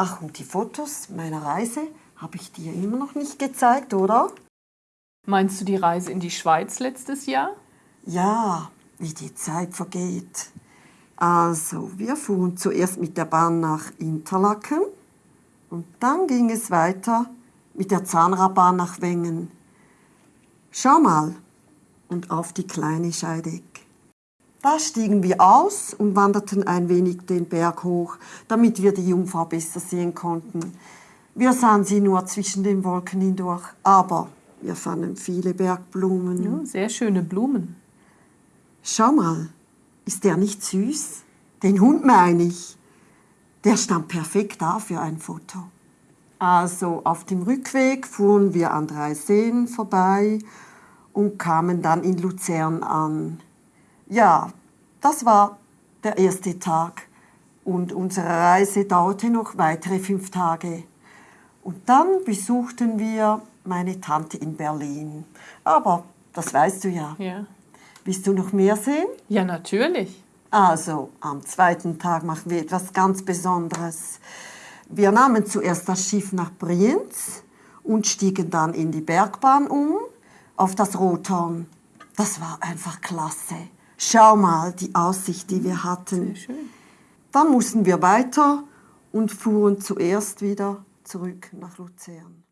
Ach, und die Fotos meiner Reise habe ich dir immer noch nicht gezeigt, oder? Meinst du die Reise in die Schweiz letztes Jahr? Ja, wie die Zeit vergeht. Also, wir fuhren zuerst mit der Bahn nach Interlaken und dann ging es weiter mit der Zahnradbahn nach Wengen. Schau mal, und auf die kleine Scheideck. Da stiegen wir aus und wanderten ein wenig den Berg hoch, damit wir die Jungfrau besser sehen konnten. Wir sahen sie nur zwischen den Wolken hindurch, aber wir fanden viele Bergblumen. Ja, sehr schöne Blumen. Schau mal, ist der nicht süß? Den Hund meine ich. Der stand perfekt da für ein Foto. Also auf dem Rückweg fuhren wir an drei Seen vorbei und kamen dann in Luzern an. Ja, das war der erste Tag und unsere Reise dauerte noch weitere fünf Tage. Und dann besuchten wir meine Tante in Berlin. Aber das weißt du ja. Ja. Willst du noch mehr sehen? Ja, natürlich. Also, am zweiten Tag machen wir etwas ganz Besonderes. Wir nahmen zuerst das Schiff nach Brienz und stiegen dann in die Bergbahn um auf das Rothorn. Das war einfach klasse. Schau mal die Aussicht, die wir hatten. Dann mussten wir weiter und fuhren zuerst wieder zurück nach Luzern.